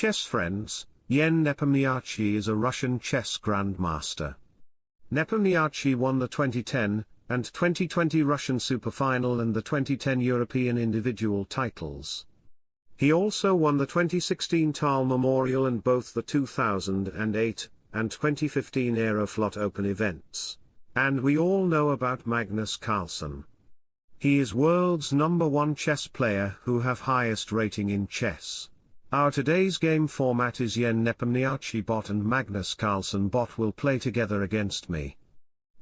chess friends, Yen Nepomniachtchi is a Russian chess grandmaster. Nepomniachtchi won the 2010 and 2020 Russian Superfinal and the 2010 European individual titles. He also won the 2016 Tal Memorial and both the 2008 and 2015 Aeroflot Open events. And we all know about Magnus Carlsen. He is world's number one chess player who have highest rating in chess. Our today's game format is Yen Nepomniachtchi bot and Magnus Carlsen bot will play together against me.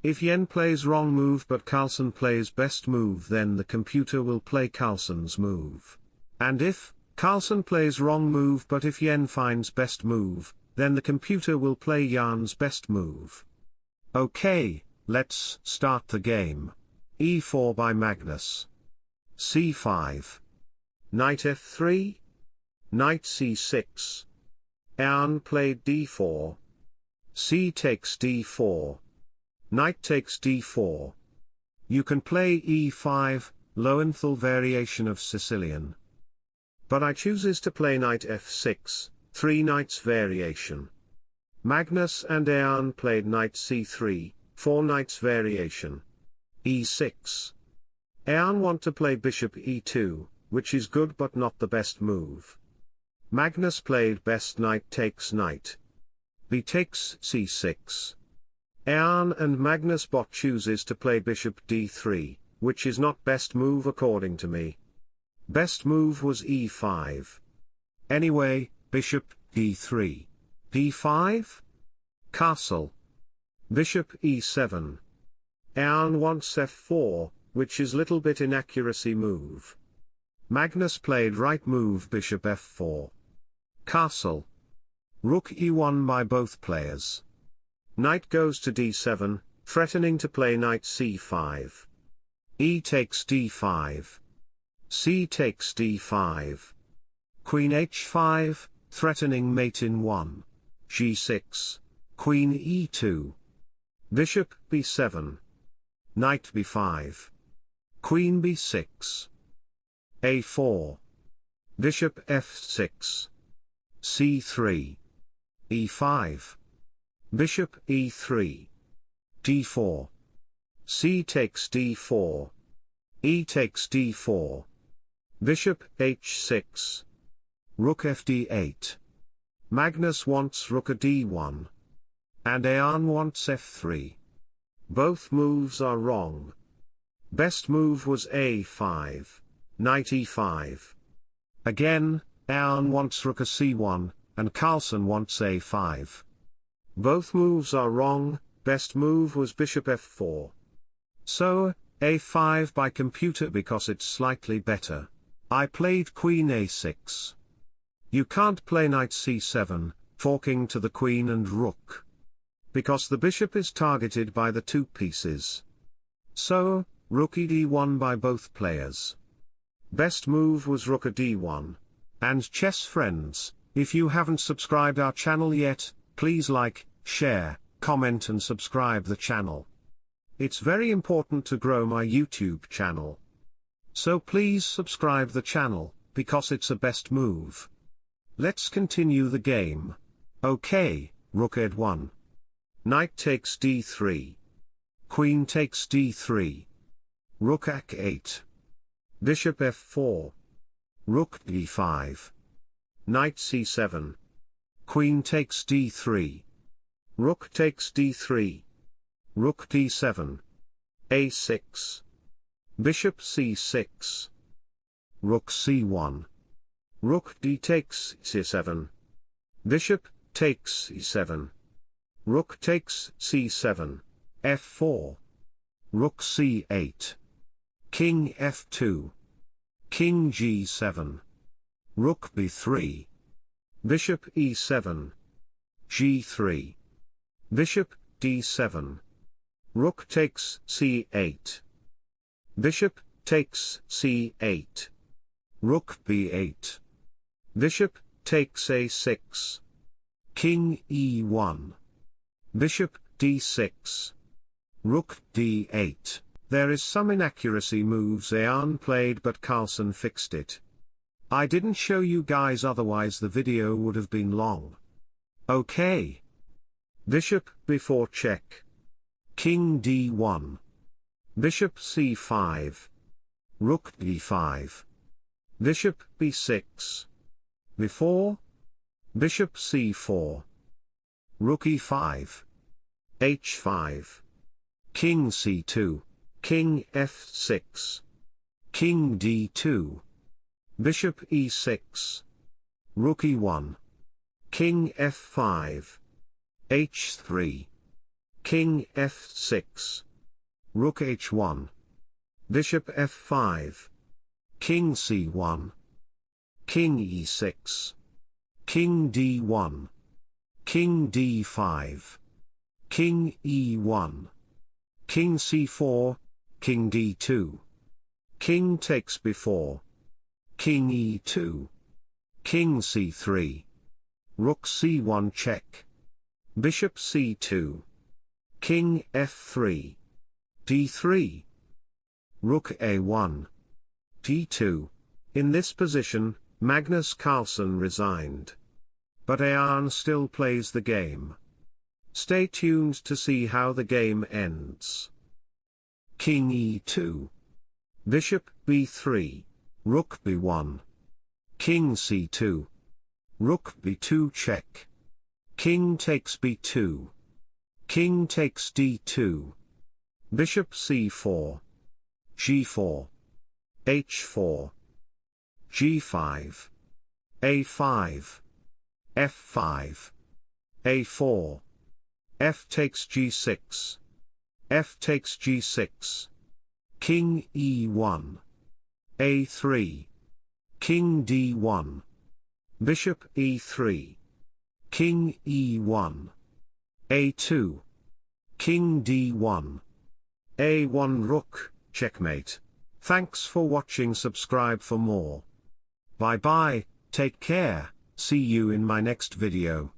If Yen plays wrong move but Carlsen plays best move then the computer will play Carlsen's move. And if, Carlsen plays wrong move but if Yen finds best move, then the computer will play Jan's best move. Okay, let's start the game. e4 by Magnus. c5. Knight f3. Knight c6. Jan played d4. c takes d4. Knight takes d4. You can play e5, Lowenthal variation of Sicilian. But I chooses to play knight f6, three knights variation. Magnus and Jan played knight c3, four knights variation. e6. Jan want to play bishop e2, which is good but not the best move. Magnus played best knight takes knight. b takes c6. Jan and Magnus bot chooses to play bishop d3, which is not best move according to me. Best move was e5. Anyway, bishop, d3. d5? Castle. Bishop e7. Jan wants f4, which is little bit inaccuracy move. Magnus played right move bishop f4. Castle. Rook e1 by both players. Knight goes to d7, threatening to play knight c5. e takes d5 c takes d5. Queen h5, threatening mate in 1. g6, queen e2. Bishop b7. Knight b5. Queen b6. a4. Bishop f6. C3. e5. Bishop e3. d4. c takes d4. e takes d4. Bishop h6. Rook fd8. Magnus wants rook a d1. And Jan wants f3. Both moves are wrong. Best move was a5. Knight e5. Again, Jan wants rook a c1, and Carlsen wants a5. Both moves are wrong, best move was bishop f4. So, a5 by computer because it's slightly better. I played queen a6. You can't play knight c7, forking to the queen and rook. Because the bishop is targeted by the two pieces. So, rook d1 by both players. Best move was rook a d1. And chess friends, if you haven't subscribed our channel yet, please like, share, comment and subscribe the channel. It's very important to grow my YouTube channel. So please subscribe the channel, because it's a best move. Let's continue the game. Okay, rook ed1. Knight takes d3. Queen takes d3. Rook ac8. Bishop f4. Rook d5. Knight c7. Queen takes d3. Rook takes d3. Rook d7. a6. Bishop c6. Rook c1. Rook d takes c7. Bishop takes e7. Rook takes c7. f4. Rook c8. King f2. King g7. Rook b3. Bishop e7. g3. Bishop d7. Rook takes c8. Bishop, takes c8. Rook b8. Bishop, takes a6. King e1. Bishop, d6. Rook d8. There is some inaccuracy moves Jan played but Carlsen fixed it. I didn't show you guys otherwise the video would have been long. Okay. Bishop b4 check. King d1. Bishop c5. Rook d5. Bishop b6. Before. Bishop c4. Rook e5. h5. King c2. King f6. King d2. Bishop e6. Rook e1. King f5. h3. King f6. Rook h1. Bishop f5. King c1. King e6. King d1. King d5. King e1. King c4, King d2. King takes b4. King e2. King c3. Rook c1 check. Bishop c2. King f3. d3. Rook a1. d2. In this position, Magnus Carlsen resigned. But Ayan still plays the game. Stay tuned to see how the game ends. King e2. Bishop b3. Rook b1. King c2. Rook b2 check. King takes b2. King takes d2. Bishop c4. g4. h4. g5. a5. f5. a4. f takes g6. F takes g6. King e1. a3. King d1. Bishop e3. King e1. a2. King d1. a1 rook, checkmate. Thanks for watching subscribe for more. Bye bye, take care, see you in my next video.